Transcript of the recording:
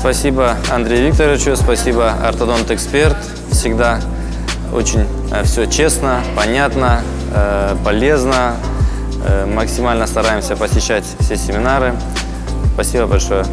Спасибо Андрею Викторовичу, спасибо ортодонт-эксперт. Всегда очень э, все честно, понятно, э, полезно. Э, максимально стараемся посещать все семинары. Спасибо большое.